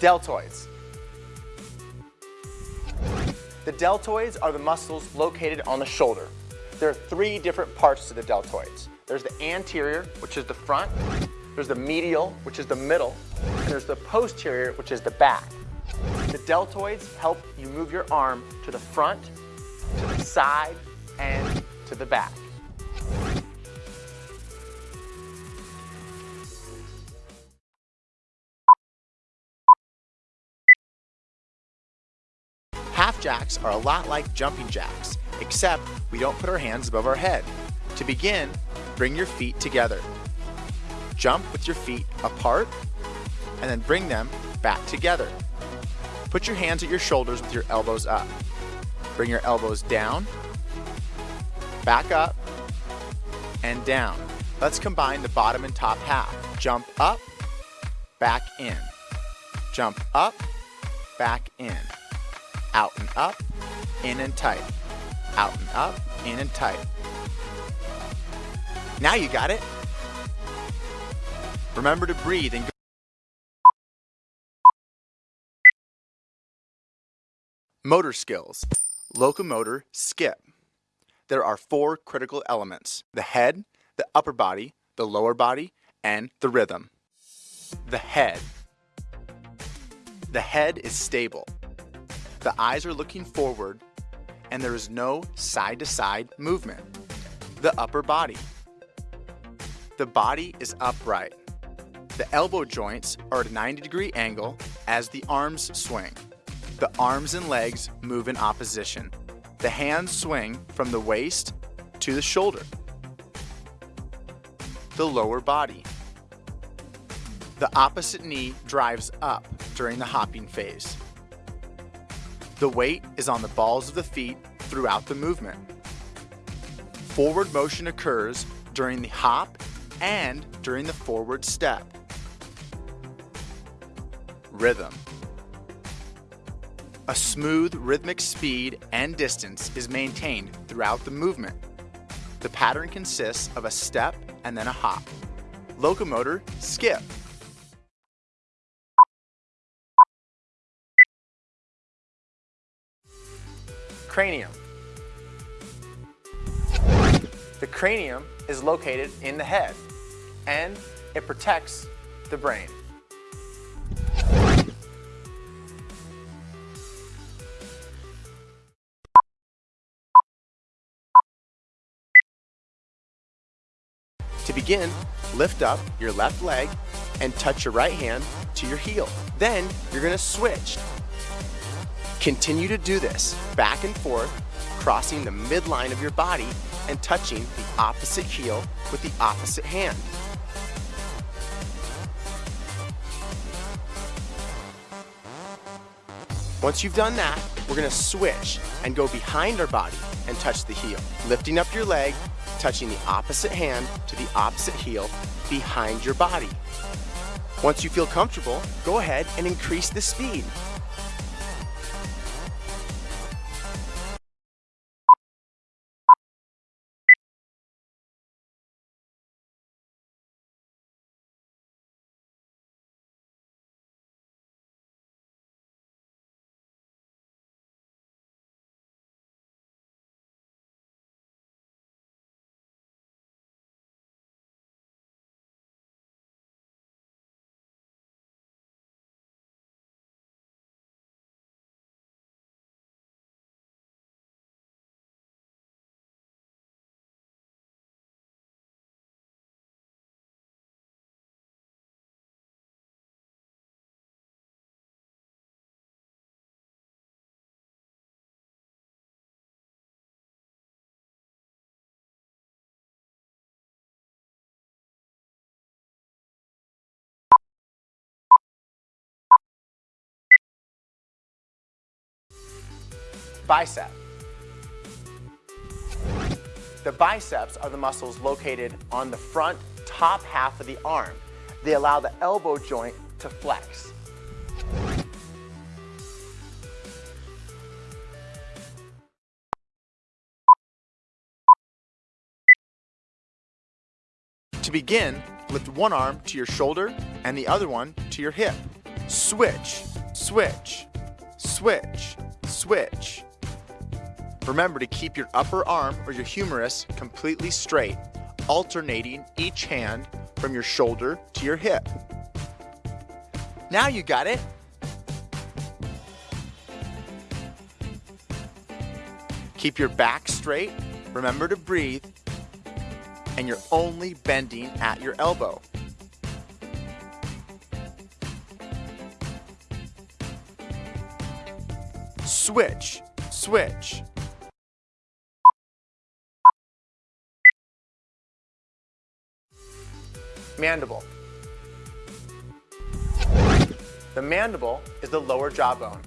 Deltoids. The deltoids are the muscles located on the shoulder. There are three different parts to the deltoids. There's the anterior, which is the front, there's the medial, which is the middle, and there's the posterior, which is the back. The deltoids help you move your arm to the front, to the side, and to the back. Jacks are a lot like jumping jacks, except we don't put our hands above our head. To begin, bring your feet together. Jump with your feet apart, and then bring them back together. Put your hands at your shoulders with your elbows up. Bring your elbows down, back up, and down. Let's combine the bottom and top half. Jump up, back in. Jump up, back in. Out and up, in and tight. Out and up, in and tight. Now you got it. Remember to breathe and go. Motor skills. Locomotor skip. There are four critical elements. The head, the upper body, the lower body, and the rhythm. The head. The head is stable. The eyes are looking forward and there is no side-to-side -side movement. The upper body. The body is upright. The elbow joints are at a 90 degree angle as the arms swing. The arms and legs move in opposition. The hands swing from the waist to the shoulder. The lower body. The opposite knee drives up during the hopping phase. The weight is on the balls of the feet throughout the movement. Forward motion occurs during the hop and during the forward step. Rhythm. A smooth rhythmic speed and distance is maintained throughout the movement. The pattern consists of a step and then a hop. Locomotor skip. Cranium. The cranium is located in the head and it protects the brain. To begin, lift up your left leg and touch your right hand to your heel. Then you're gonna switch. Continue to do this back and forth, crossing the midline of your body and touching the opposite heel with the opposite hand. Once you've done that, we're gonna switch and go behind our body and touch the heel. Lifting up your leg touching the opposite hand to the opposite heel behind your body. Once you feel comfortable, go ahead and increase the speed. Bicep. The biceps are the muscles located on the front top half of the arm. They allow the elbow joint to flex. To begin, lift one arm to your shoulder and the other one to your hip. Switch, switch, switch, switch. Remember to keep your upper arm or your humerus completely straight, alternating each hand from your shoulder to your hip. Now you got it. Keep your back straight, remember to breathe, and you're only bending at your elbow. Switch, switch. Mandible. The mandible is the lower jawbone.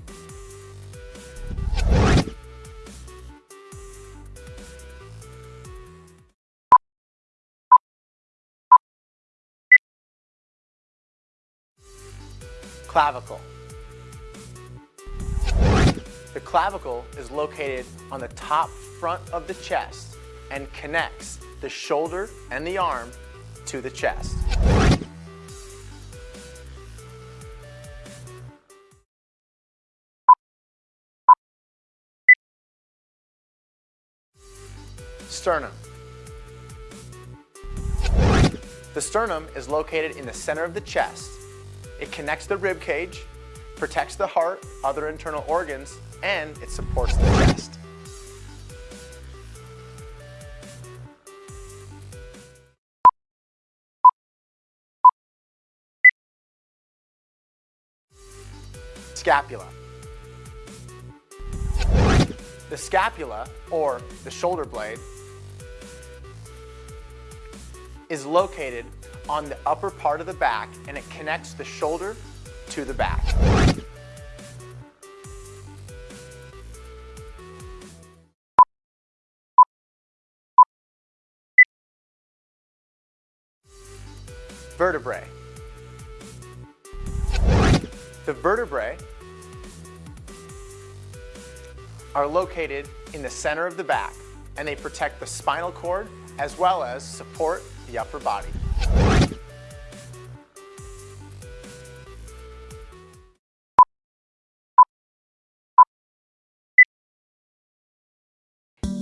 Clavicle. The clavicle is located on the top front of the chest and connects the shoulder and the arm to the chest. Sternum. The sternum is located in the center of the chest. It connects the rib cage, protects the heart, other internal organs, and it supports the chest. Scapula. The scapula, or the shoulder blade, is located on the upper part of the back and it connects the shoulder to the back. Vertebrae. The vertebrae are located in the center of the back and they protect the spinal cord as well as support the upper body.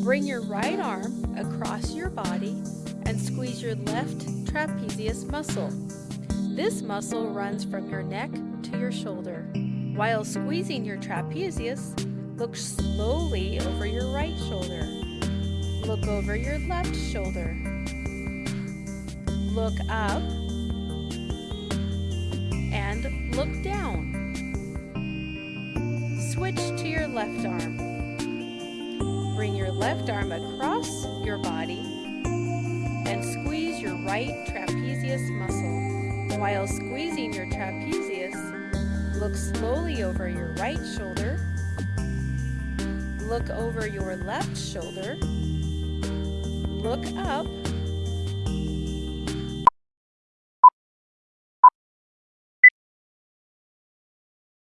Bring your right arm across your body and squeeze your left trapezius muscle. This muscle runs from your neck to your shoulder. While squeezing your trapezius, look slowly over your right shoulder. Look over your left shoulder. Look up and look down. Switch to your left arm. Bring your left arm across your body and squeeze your right trapezius muscle. While squeezing your trapezius, look slowly over your right shoulder. Look over your left shoulder. Look up